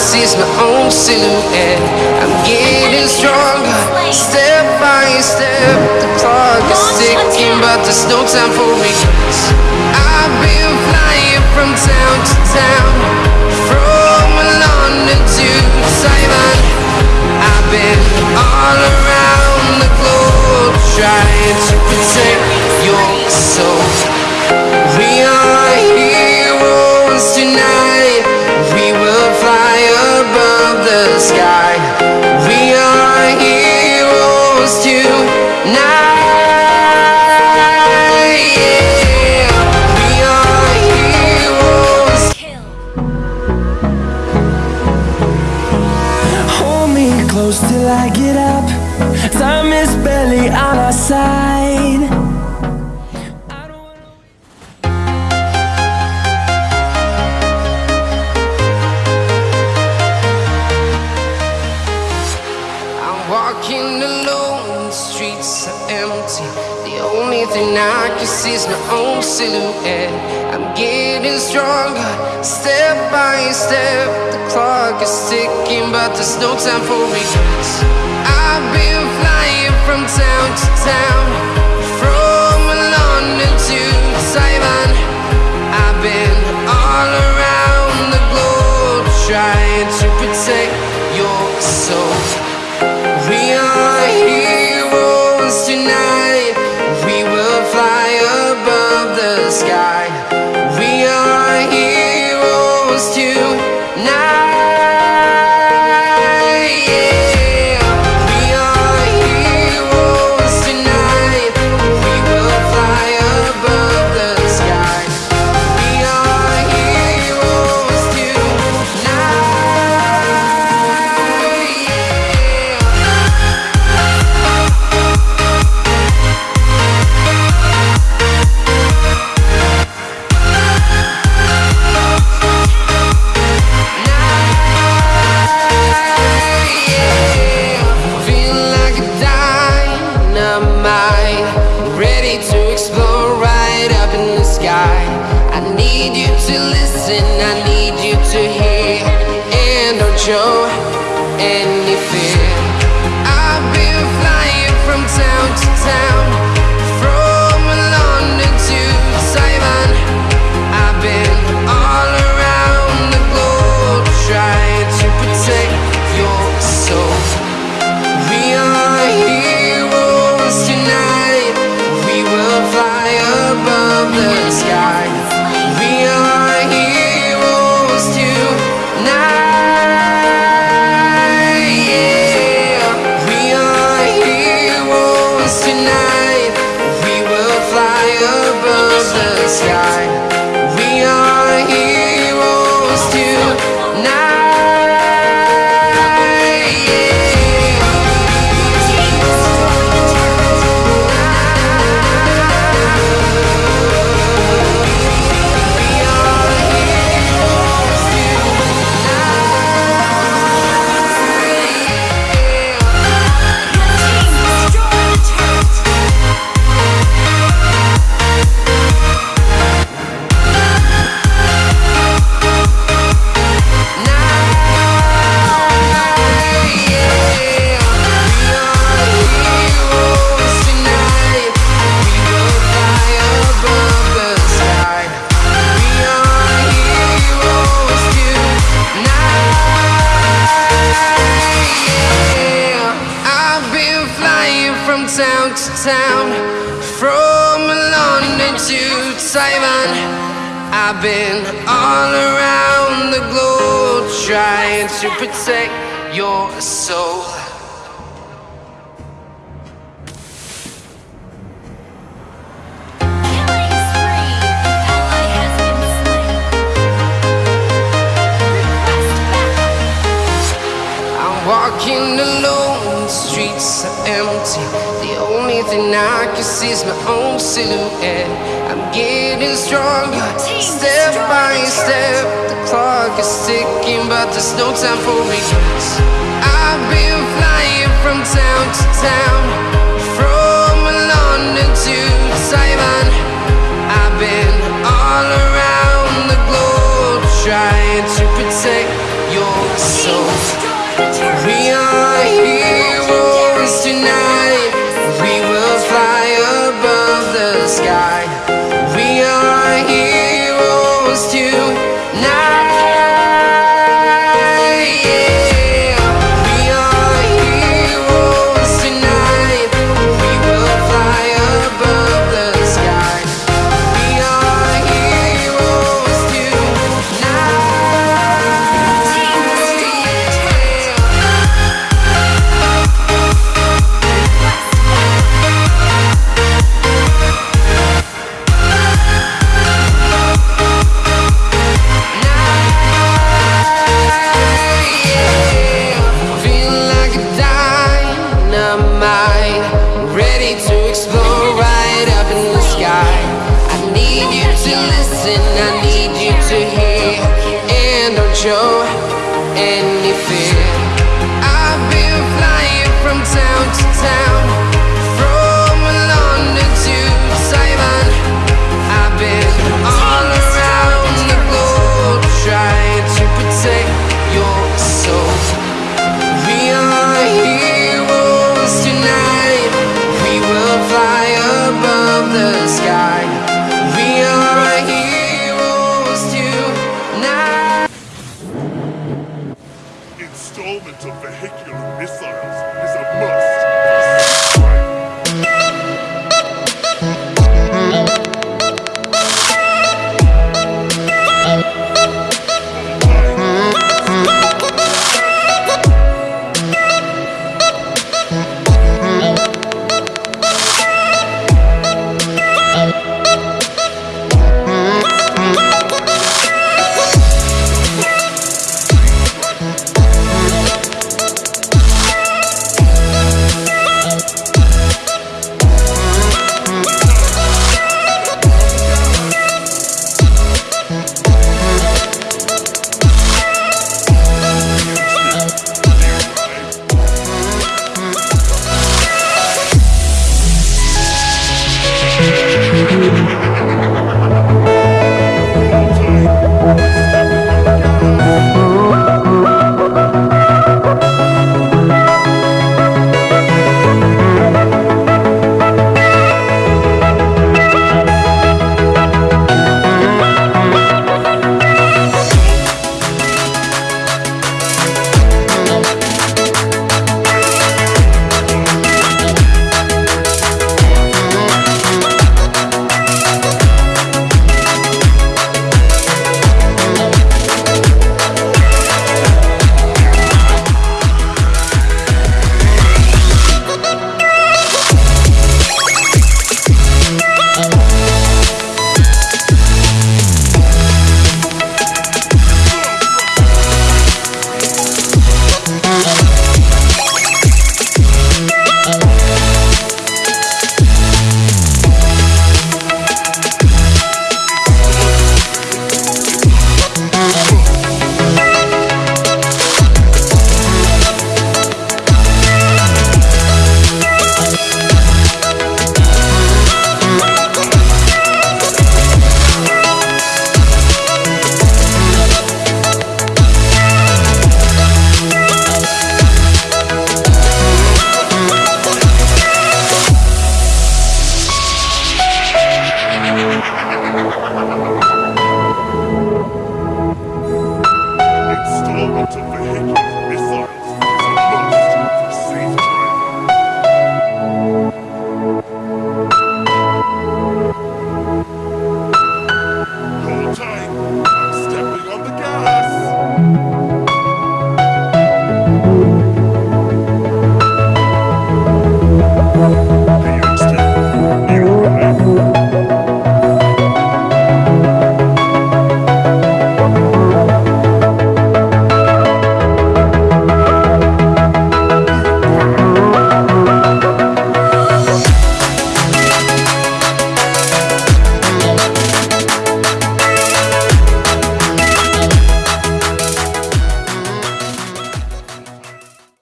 see is my own silhouette. I'm getting stronger, step by step. The clock is ticking, but there's no time for regrets. I've been flying from town to town, from London to Taiwan. I've been all around the globe trying to protect I get up. Time is barely on our side. I'm walking alone, streets are empty. The only thing I can see is my own silhouette. I'm getting stronger, step by step. The clock is ticking, but there's no time for regrets. I've been flying from town to town, sky. Taiwan. I've been all around the globe trying to protect your soul. Walking alone, the streets are empty. The I can see my own silhouette. I'm getting stronger, step by step. The clock is ticking, but there's no time for regrets. I've been flying from town to town,